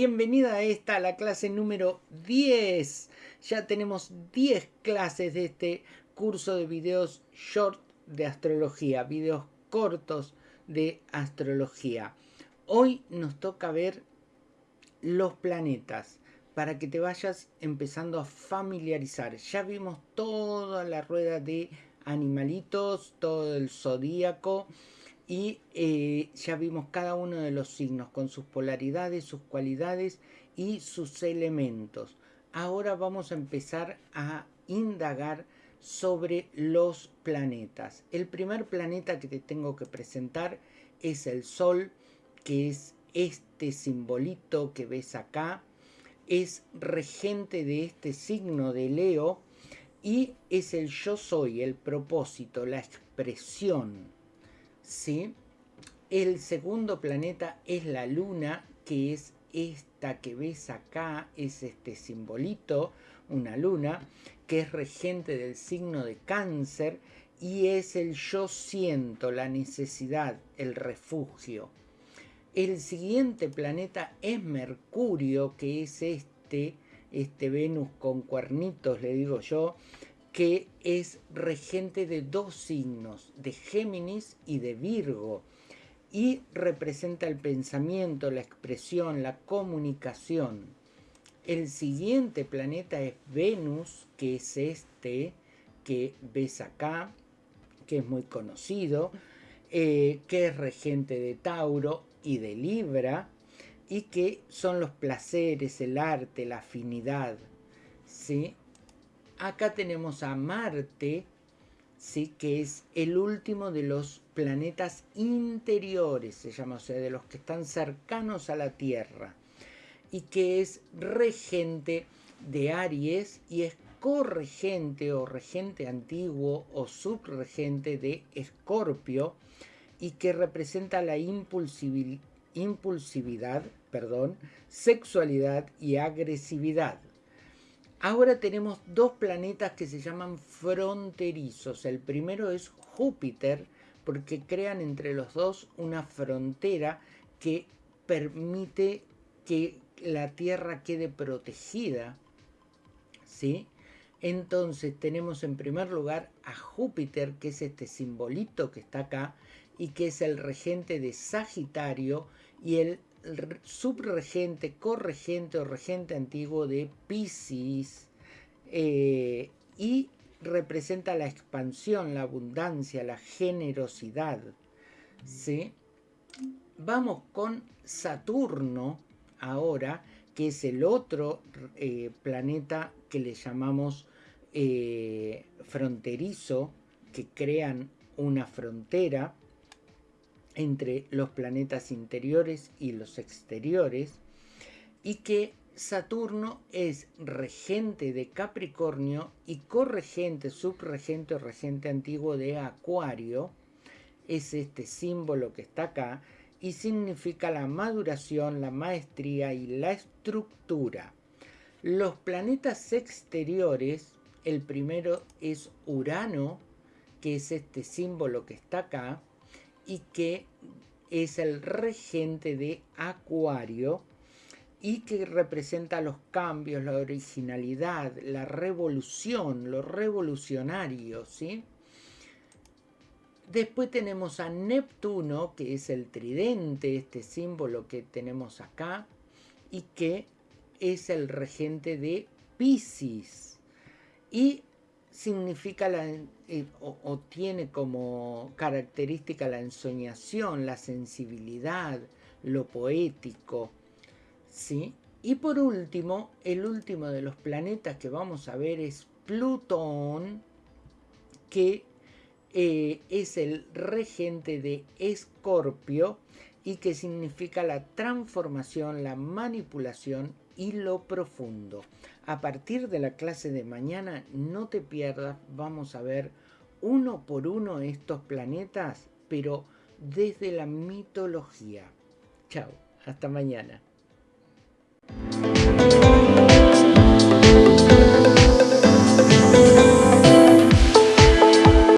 bienvenida a esta, la clase número 10. Ya tenemos 10 clases de este curso de videos short de astrología, videos cortos de astrología. Hoy nos toca ver los planetas para que te vayas empezando a familiarizar. Ya vimos toda la rueda de animalitos, todo el zodíaco y eh, ya vimos cada uno de los signos con sus polaridades, sus cualidades y sus elementos. Ahora vamos a empezar a indagar sobre los planetas. El primer planeta que te tengo que presentar es el Sol, que es este simbolito que ves acá. Es regente de este signo de Leo y es el yo soy, el propósito, la expresión ¿sí? El segundo planeta es la luna, que es esta que ves acá, es este simbolito, una luna, que es regente del signo de cáncer y es el yo siento, la necesidad, el refugio. El siguiente planeta es Mercurio, que es este, este Venus con cuernitos, le digo yo, que es regente de dos signos, de Géminis y de Virgo, y representa el pensamiento, la expresión, la comunicación. El siguiente planeta es Venus, que es este que ves acá, que es muy conocido, eh, que es regente de Tauro y de Libra, y que son los placeres, el arte, la afinidad. ¿sí? Acá tenemos a Marte, ¿sí? que es el último de los planetas interiores, se llama, o sea, de los que están cercanos a la Tierra, y que es regente de Aries y es corregente o regente antiguo o subregente de Escorpio y que representa la impulsividad, perdón, sexualidad y agresividad. Ahora tenemos dos planetas que se llaman fronterizos. El primero es Júpiter, porque crean entre los dos una frontera que permite que la Tierra quede protegida. ¿Sí? Entonces tenemos en primer lugar a Júpiter, que es este simbolito que está acá, y que es el regente de Sagitario, y el subregente, corregente o regente antiguo de Pisces eh, y representa la expansión, la abundancia, la generosidad. ¿sí? Vamos con Saturno ahora, que es el otro eh, planeta que le llamamos eh, fronterizo, que crean una frontera entre los planetas interiores y los exteriores, y que Saturno es regente de Capricornio y corregente, subregente o regente antiguo de Acuario, es este símbolo que está acá, y significa la maduración, la maestría y la estructura. Los planetas exteriores, el primero es Urano, que es este símbolo que está acá, y que es el regente de Acuario y que representa los cambios, la originalidad, la revolución, lo revolucionario, ¿sí? Después tenemos a Neptuno, que es el tridente, este símbolo que tenemos acá, y que es el regente de Pisces. Y significa la, eh, o, tiene como característica la ensoñación, la sensibilidad, lo poético. ¿sí? Y por último, el último de los planetas que vamos a ver es Plutón, que eh, es el regente de Escorpio y que significa la transformación, la manipulación y lo profundo. A partir de la clase de mañana, no te pierdas, vamos a ver uno por uno estos planetas, pero desde la mitología. Chao, hasta mañana.